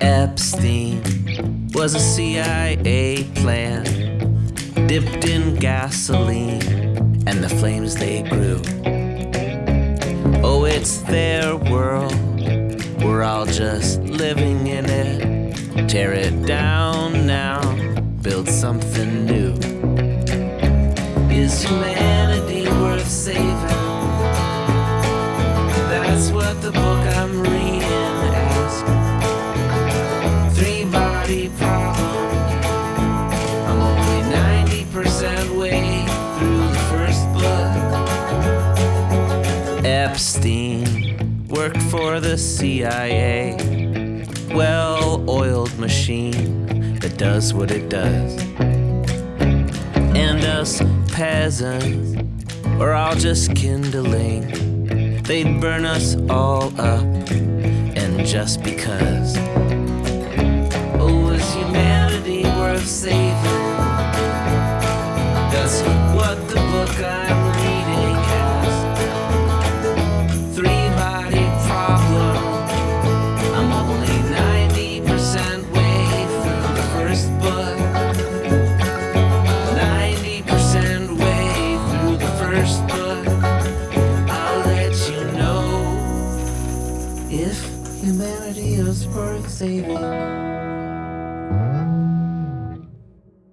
Epstein was a CIA plan, dipped in gasoline, and the flames they grew. Oh, it's their world, we're all just living in it. Tear it down now, build something new. Is humanity worth saving? That's what the book I'm reading Epstein worked for the CIA. Well oiled machine that does what it does. And us peasants are all just kindling. They'd burn us all up, and just because. Oh, is humanity worth saving? First book. 90% way through the first book. I'll let you know if humanity is worth saving.